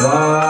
来